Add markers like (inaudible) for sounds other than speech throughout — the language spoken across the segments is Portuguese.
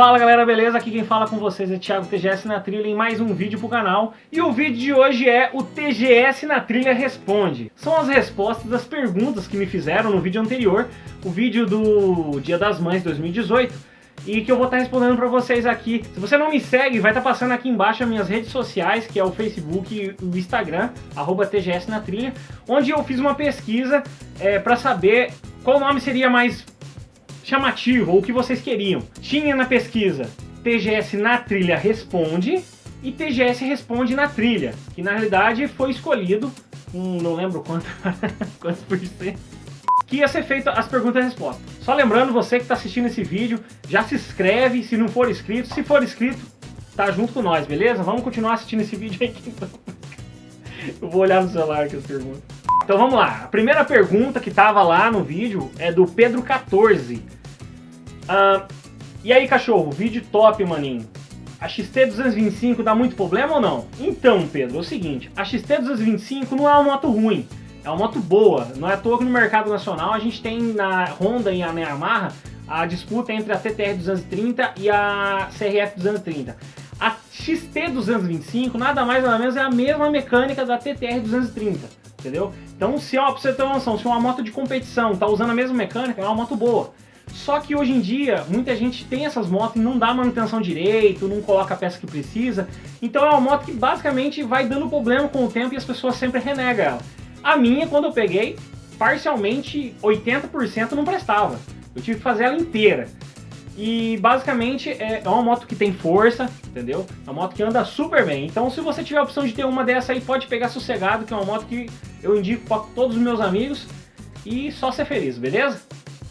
Fala galera, beleza? Aqui quem fala com vocês é Thiago TGS na Trilha em mais um vídeo pro canal. E o vídeo de hoje é o TGS na Trilha Responde. São as respostas das perguntas que me fizeram no vídeo anterior, o vídeo do Dia das Mães 2018 e que eu vou estar respondendo para vocês aqui. Se você não me segue, vai estar passando aqui embaixo as minhas redes sociais, que é o Facebook e o Instagram, arroba TGS na Trilha, onde eu fiz uma pesquisa é, para saber qual nome seria mais chamativo, ou o que vocês queriam. Tinha na pesquisa TGS na Trilha Responde e TGS Responde na Trilha, que na realidade foi escolhido, um, não lembro quanto, (laughs) quantos por cento, que ia ser feita as perguntas e respostas. Só lembrando, você que está assistindo esse vídeo, já se inscreve se não for inscrito. Se for inscrito, tá junto com nós, beleza? Vamos continuar assistindo esse vídeo aqui. Então. (laughs) Eu vou olhar no celular aqui as perguntas. Então vamos lá. A primeira pergunta que estava lá no vídeo é do Pedro14. Ah, e aí, cachorro, vídeo top, maninho. A XT225 dá muito problema ou não? Então, Pedro, é o seguinte, a XT225 não é uma moto ruim. É uma moto boa, não é à toa que no mercado nacional a gente tem na Honda e na Yamaha a disputa entre a TTR 230 e a CRF 230. A XT 225 nada mais nada menos é a mesma mecânica da TTR 230, entendeu? Então se ó, pra você ter uma noção, se uma moto de competição tá usando a mesma mecânica, é uma moto boa. Só que hoje em dia, muita gente tem essas motos e não dá manutenção direito, não coloca a peça que precisa. Então é uma moto que basicamente vai dando problema com o tempo e as pessoas sempre renegam ela. A minha, quando eu peguei, parcialmente 80% não prestava. Eu tive que fazer ela inteira. E basicamente é, é uma moto que tem força, entendeu? É uma moto que anda super bem. Então se você tiver a opção de ter uma dessa aí, pode pegar sossegado, que é uma moto que eu indico para todos os meus amigos. E só ser feliz, beleza?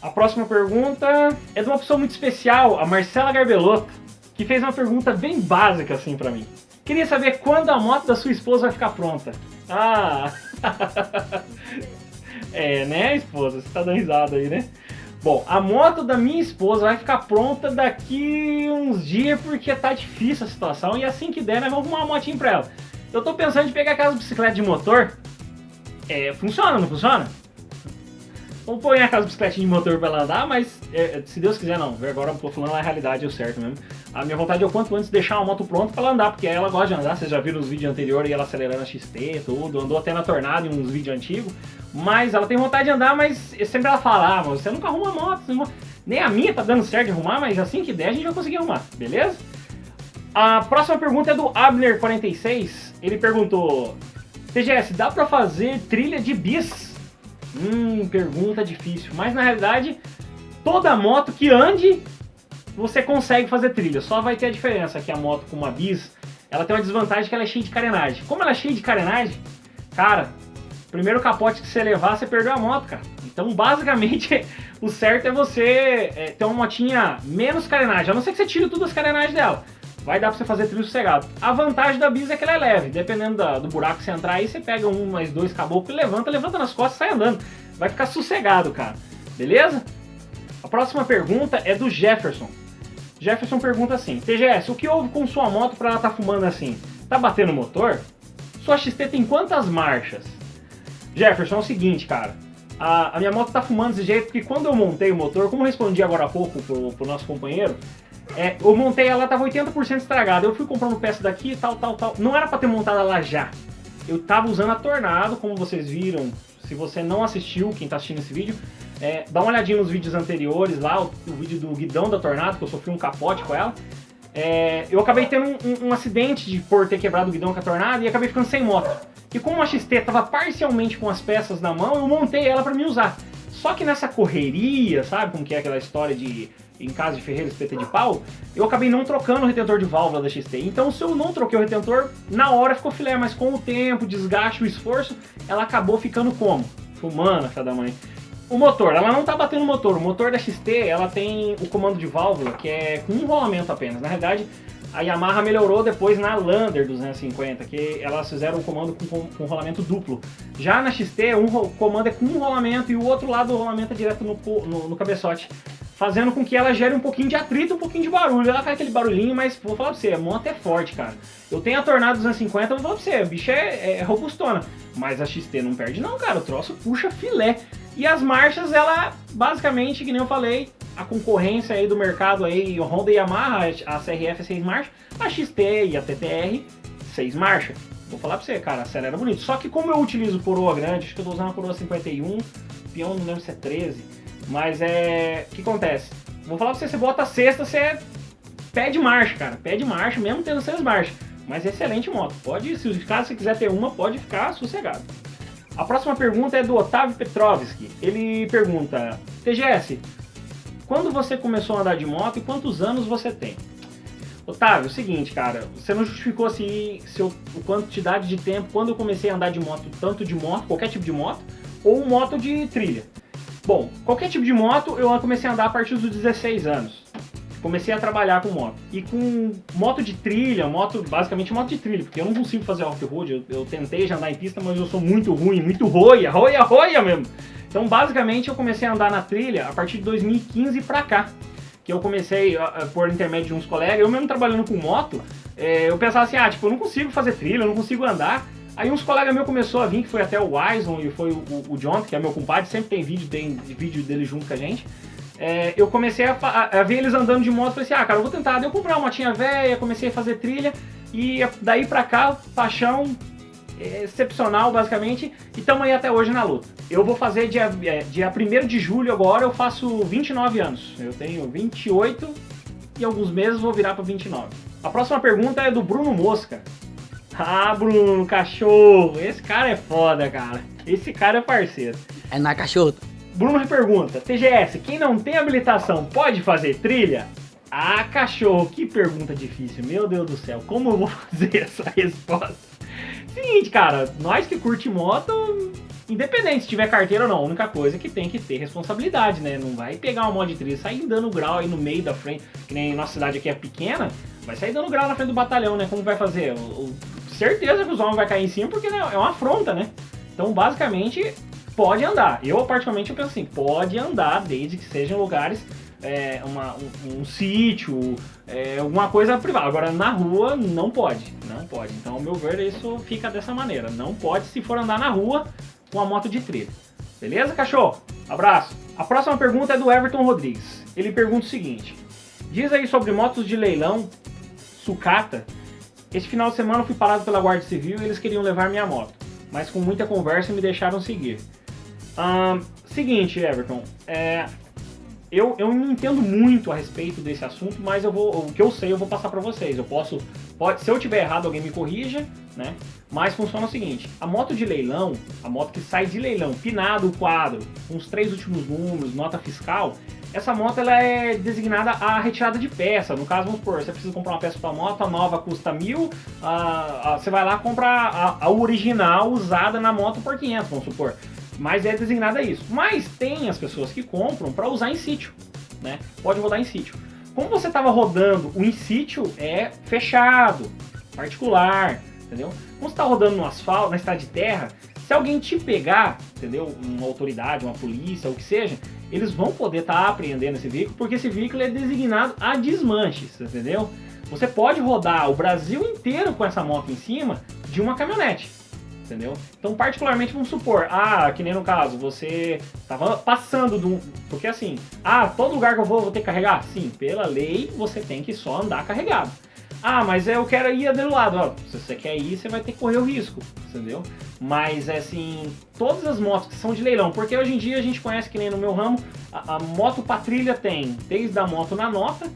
A próxima pergunta é de uma pessoa muito especial, a Marcela Garbelotto, que fez uma pergunta bem básica assim para mim. Queria saber quando a moto da sua esposa vai ficar pronta. Ah! (laughs) é, né, esposa? Você tá dando risada aí, né? Bom, a moto da minha esposa vai ficar pronta daqui uns dias porque tá difícil a situação e assim que der, nós vamos arrumar uma motinha pra ela. Eu tô pensando em pegar aquelas bicicletas de motor. É, funciona, não funciona? Vamos pôr aquelas bicicletinhas de motor pra ela andar, mas é, se Deus quiser não. Agora eu tô falando a realidade, é o certo mesmo. A minha vontade é o quanto antes deixar a moto pronta pra ela andar, porque ela gosta de andar. Vocês já viram os vídeos anteriores ela acelerando a XT, tudo. Andou até na tornada em uns vídeos antigos. Mas ela tem vontade de andar, mas sempre ela fala, ah, você nunca arruma moto. Nem a minha tá dando certo de arrumar, mas assim que der a gente vai conseguir arrumar, beleza? A próxima pergunta é do Abner46. Ele perguntou, TGS, dá pra fazer trilha de bis Hum, pergunta difícil. Mas na realidade, toda moto que ande, você consegue fazer trilha. Só vai ter a diferença que a moto com uma bis, ela tem uma desvantagem que ela é cheia de carenagem. Como ela é cheia de carenagem, cara, primeiro capote que você levar, você perdeu a moto, cara. Então, basicamente, (laughs) o certo é você é, ter uma motinha menos carenagem. A não ser que você tire todas as carenagens dela vai dar pra você fazer trilho sossegado. A vantagem da bis é que ela é leve, dependendo da, do buraco que você entrar aí, você pega um mais dois caboclos e levanta, levanta nas costas e sai andando. Vai ficar sossegado, cara. Beleza? A próxima pergunta é do Jefferson. Jefferson pergunta assim, TGS, o que houve com sua moto pra ela tá fumando assim? Tá batendo o motor? Sua XT tem quantas marchas? Jefferson, é o seguinte, cara. A, a minha moto tá fumando desse jeito porque quando eu montei o motor, como eu respondi agora há pouco pro, pro nosso companheiro, é, eu montei ela, tava 80% estragada. Eu fui comprando peça daqui, tal, tal, tal. Não era pra ter montado ela já. Eu tava usando a Tornado, como vocês viram. Se você não assistiu, quem tá assistindo esse vídeo, é, dá uma olhadinha nos vídeos anteriores lá, o, o, vídeo do guidão da Tornado, que eu sofri um capote com ela. É, eu acabei tendo um, um, um, acidente de por ter quebrado o guidão com a Tornado e acabei ficando sem moto. E como a XT tava parcialmente com as peças na mão, eu montei ela para me usar. Só que nessa correria, sabe como que é aquela história de em casa de ferreiro, espeta de pau, eu acabei não trocando o retentor de válvula da XT. Então se eu não troquei o retentor, na hora ficou filé, mas com o tempo, o desgaste, o esforço, ela acabou ficando como? Fumando, filha da mãe. O motor, ela não tá batendo o motor. O motor da XT, ela tem o comando de válvula, que é com um rolamento apenas. Na realidade, a Yamaha melhorou depois na Lander 250, que elas fizeram o comando com, com, rolamento duplo. Já na XT, um comando é com um rolamento e o outro lado do rolamento é direto no, no, no cabeçote fazendo com que ela gere um pouquinho de atrito, um pouquinho de barulho. Ela faz aquele barulhinho, mas vou falar pra você, a moto é forte, cara. Eu tenho a Tornado 250, vou falar pra você, a bicha é, é robustona. Mas a XT não perde não, cara, o troço puxa filé. E as marchas, ela, basicamente, que nem eu falei, a concorrência aí do mercado aí, Honda e Yamaha, a CRF 6 marchas, a XT e a TTR 6 marchas. Vou falar pra você, cara, acelera bonito. Só que como eu utilizo coroa grande, acho que eu tô usando a coroa 51, peão não lembro se é 13, mas é... o que acontece? Vou falar pra você, você bota a sexta, você pede marcha, cara, pede marcha, mesmo tendo seis marchas. Mas excelente moto, pode, se caso você quiser ter uma, pode ficar sossegado. A próxima pergunta é do Otávio Petrovski. Ele pergunta, TGS, quando você começou a andar de moto e quantos anos você tem? Otávio, é o seguinte, cara, você não justificou assim seu, a quantidade de tempo quando eu comecei a andar de moto, tanto de moto, qualquer tipo de moto, ou moto de trilha. Bom, qualquer tipo de moto eu comecei a andar a partir dos 16 anos. Comecei a trabalhar com moto. E com moto de trilha, moto, basicamente moto de trilha, porque eu não consigo fazer off-road, eu, eu, tentei já andar em pista, mas eu sou muito ruim, muito roia, roia, roia mesmo. Então basicamente eu comecei a andar na trilha a partir de 2015 pra cá que eu comecei por intermédio de uns colegas, eu mesmo trabalhando com moto, é, eu pensava assim, ah, tipo, eu não consigo fazer trilha, eu não consigo andar. Aí uns colegas meus começou a vir, que foi até o Wison e foi o, o, John, que é meu compadre, sempre tem vídeo, tem vídeo dele junto com a gente. É, eu comecei a, a, a, ver eles andando de moto, falei assim, ah, cara, eu vou tentar. Daí eu comprei uma motinha velha, comecei a fazer trilha, e daí pra cá, paixão, excepcional, basicamente, e estamos aí até hoje na luta. Eu vou fazer dia, é, dia 1 de julho agora, eu faço 29 anos. Eu tenho 28 e alguns meses vou virar para 29. A próxima pergunta é do Bruno Mosca. Ah, Bruno, cachorro, esse cara é foda, cara. Esse cara é parceiro. É na cachorro. Bruno pergunta, TGS, quem não tem habilitação pode fazer trilha? Ah, cachorro, que pergunta difícil, meu Deus do céu, como eu vou (laughs) fazer essa resposta? Seguinte, cara, nós que curte moto, independente se tiver carteira ou não, a única coisa é que tem que ter responsabilidade, né? Não vai pegar uma de trilha e sair dando grau aí no meio da frente, que nem nossa cidade aqui é pequena, vai sair dando grau na frente do batalhão, né? Como vai fazer? O, certeza que os homens vão cair em cima porque né, é uma afronta, né? Então, basicamente, pode andar. Eu, particularmente, eu penso assim, pode andar desde que sejam lugares é, uma, um, um sítio, é, alguma coisa privada. Agora, na rua, não pode. Não pode. Então, ao meu ver, isso fica dessa maneira. Não pode se for andar na rua com a moto de trilha. Beleza, cachorro? Abraço. A próxima pergunta é do Everton Rodrigues. Ele pergunta o seguinte. Diz aí sobre motos de leilão, sucata. Esse final de semana eu fui parado pela Guarda Civil e eles queriam levar minha moto. Mas com muita conversa me deixaram seguir. seguinte, Everton. É, eu, eu não entendo muito a respeito desse assunto, mas eu vou, o que eu sei eu vou passar para vocês. Eu posso, pode, se eu tiver errado alguém me corrija, né? Mas funciona o seguinte, a moto de leilão, a moto que sai de leilão, pinado o quadro, com os três últimos números, nota fiscal, essa moto ela é designada a retirada de peça. No caso, vamos supor, você precisa comprar uma peça para moto, a nova custa mil, a, a, você vai lá e compra a, a original usada na moto por 500, vamos supor mas é designada isso. Mas tem as pessoas que compram para usar em sítio, né? Pode rodar em sítio. Como você estava rodando, o in sítio é fechado, particular, entendeu? Como você está rodando no asfalto, na estrada de terra, se alguém te pegar, entendeu? Uma autoridade, uma polícia, ou o que seja, eles vão poder estar tá apreendendo esse veículo, porque esse veículo é designado a desmanches, entendeu? Você pode rodar o Brasil inteiro com essa moto em cima de uma caminhonete entendeu? Então, particularmente, vamos supor, ah, que nem no caso, você tava passando do... Porque assim, ah, todo lugar que eu vou, vou ter que carregar? Sim, pela lei, você tem que só andar carregado. Ah, mas eu quero ir do lado. Ó, se você quer ir, você vai ter que correr o risco, entendeu? Mas, é assim, todas as motos que são de leilão, porque hoje em dia a gente conhece que nem no meu ramo, a, a moto patrilha tem desde a moto na nota,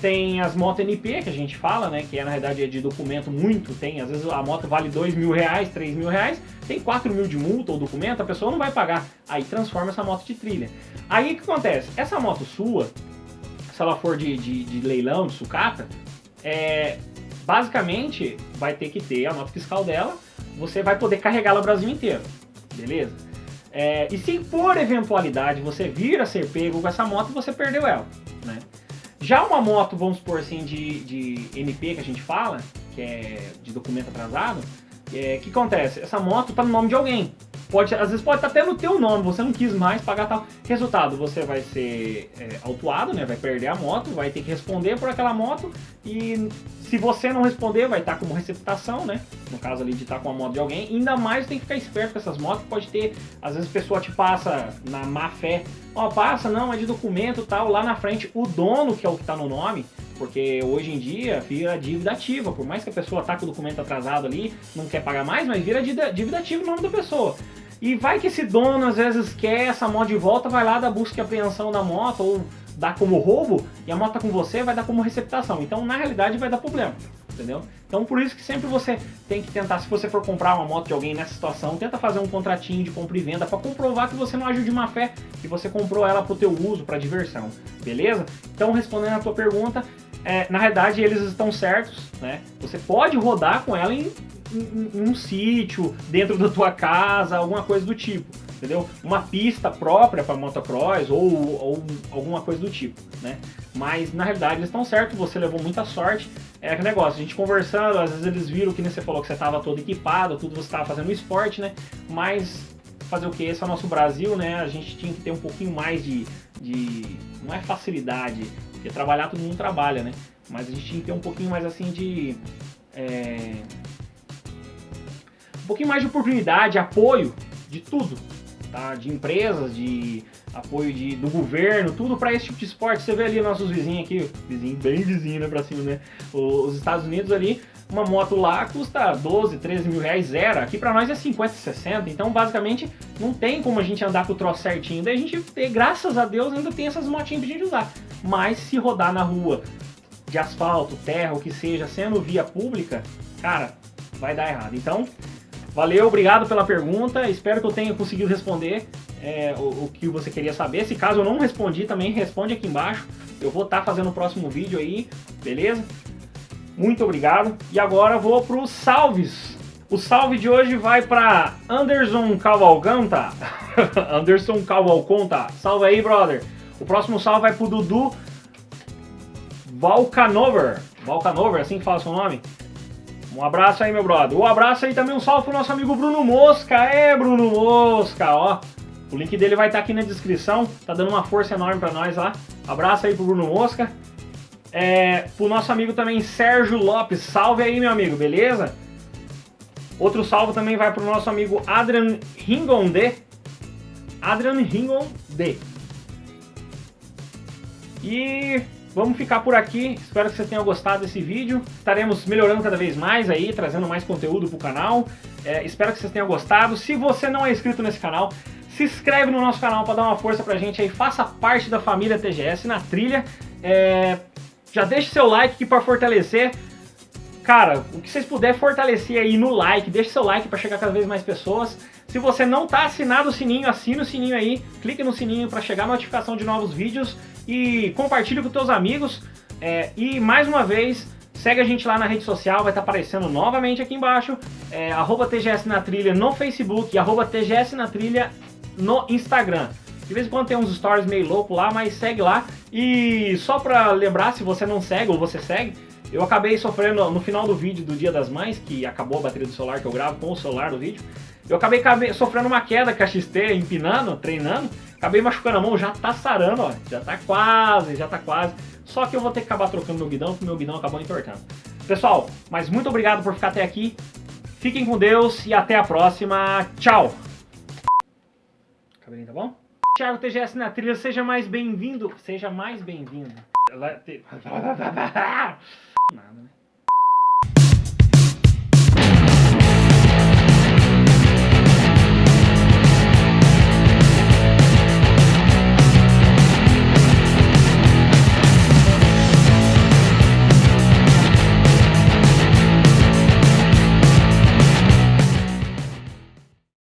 tem as motos NP, que a gente fala, né? Que é, na verdade é de documento muito, tem. Às vezes a moto vale 2 mil reais, 3 mil reais, tem 4 mil de multa ou documento, a pessoa não vai pagar. Aí transforma essa moto de trilha. Aí o que acontece? Essa moto sua, se ela for de, de, de leilão, de sucata, é, basicamente vai ter que ter a nota fiscal dela, você vai poder carregá-la o Brasil inteiro, beleza? É, e se por eventualidade você vir a ser pego com essa moto, você perdeu ela, né? Já uma moto, vamos supor assim, de, de MP que a gente fala, que é de documento atrasado, o é, que acontece? Essa moto está no nome de alguém. Pode, às vezes pode estar até no teu nome, você não quis mais pagar tal. Resultado, você vai ser é, autuado, né? Vai perder a moto, vai ter que responder por aquela moto e se você não responder, vai estar como receptação, né? No caso ali de estar com a moto de alguém. Ainda mais tem que ficar esperto com essas motos, pode ter, às vezes a pessoa te passa na má fé, ó, oh, passa, não, é de documento tal, lá na frente o dono, que é o que está no nome, porque hoje em dia vira dívida ativa, por mais que a pessoa tá com o documento atrasado ali, não quer pagar mais, mas vira dívida ativa o nome da pessoa. E vai que esse dono às vezes quer essa moto de volta, vai lá da busca e apreensão da moto, ou dá como roubo, e a moto tá com você, vai dar como receptação. Então, na realidade, vai dar problema, entendeu? Então, por isso que sempre você tem que tentar, se você for comprar uma moto de alguém nessa situação, tenta fazer um contratinho de compra e venda para comprovar que você não agiu de má fé, que você comprou ela pro teu uso, para diversão, beleza? Então, respondendo a tua pergunta, é, na realidade eles estão certos, né? Você pode rodar com ela em, em, em um sítio, dentro da tua casa, alguma coisa do tipo, entendeu? Uma pista própria para motocross ou, ou alguma coisa do tipo, né? Mas na realidade eles estão certos, você levou muita sorte. É aquele negócio, a gente conversando, às vezes eles viram que nem você falou que você estava todo equipado, tudo você estava fazendo esporte, né? Mas fazer o que? Esse é o nosso Brasil, né? A gente tinha que ter um pouquinho mais de, de não é facilidade, porque trabalhar todo mundo trabalha, né? Mas a gente tinha que ter um pouquinho mais assim de. É, um pouquinho mais de oportunidade, apoio de tudo, tá? De empresas, de apoio de, do governo, tudo para esse tipo de esporte. Você vê ali nossos vizinhos aqui, vizinho bem vizinho, né, pra cima, né? Os Estados Unidos ali, uma moto lá custa 12, 13 mil reais zero. Aqui para nós é 50, 60. Então, basicamente, não tem como a gente andar com o troço certinho. Daí a gente, graças a Deus, ainda tem essas motinhas pra gente usar. Mas se rodar na rua de asfalto, terra, o que seja, sendo via pública, cara, vai dar errado. Então, valeu, obrigado pela pergunta. Espero que eu tenha conseguido responder é, o, o, que você queria saber. Se caso eu não respondi, também responde aqui embaixo. Eu vou estar tá fazendo o próximo vídeo aí, beleza? Muito obrigado. E agora vou para os salves. O salve de hoje vai para Anderson Cavalcanta. (laughs) Anderson Cavalconta. Salve aí, brother. O próximo salve vai pro Dudu Valcanover. Valcanover, assim que fala seu nome? Um abraço aí, meu brother. Um abraço aí também, um salve pro nosso amigo Bruno Mosca. É, Bruno Mosca, ó. O link dele vai estar aqui na descrição. Tá dando uma força enorme para nós lá. Abraço aí pro Bruno Mosca. É, pro nosso amigo também Sérgio Lopes, salve aí meu amigo, beleza? Outro salve também vai pro nosso amigo Adrian Ringonde. Adrian Ringonde. E vamos ficar por aqui. Espero que você tenha gostado desse vídeo. Estaremos melhorando cada vez mais aí, trazendo mais conteúdo pro canal. É, espero que vocês tenham gostado. Se você não é inscrito nesse canal, se inscreve no nosso canal para dar uma força pra gente aí. Faça parte da família TGS na trilha. É, já deixe seu like aqui para fortalecer. Cara, o que vocês puderem fortalecer aí no like, deixe seu like para chegar cada vez mais pessoas. Se você não está assinado o sininho, assina o sininho aí, clique no sininho para chegar a notificação de novos vídeos e compartilhe com seus amigos. É, e mais uma vez, segue a gente lá na rede social, vai estar tá aparecendo novamente aqui embaixo, é, TGS na trilha no Facebook e arroba TGS na trilha no Instagram. De vez em quando tem uns stories meio louco lá, mas segue lá. E só pra lembrar, se você não segue ou você segue, eu acabei sofrendo no final do vídeo do Dia das Mães, que acabou a bateria do celular que eu gravo com o celular do vídeo. Eu acabei sofrendo uma queda com a XT, empinando, treinando. Acabei machucando a mão, já tá sarando, ó. Já tá quase, já tá quase. Só que eu vou ter que acabar trocando meu guidão, porque meu guidão acabou entortando. Pessoal, mas muito obrigado por ficar até aqui. Fiquem com Deus e até a próxima. Tchau! Cabelinho, tá bom? Thiago TGS na trilha, seja mais bem-vindo. Seja mais bem-vindo. (laughs) (laughs) Nada, né?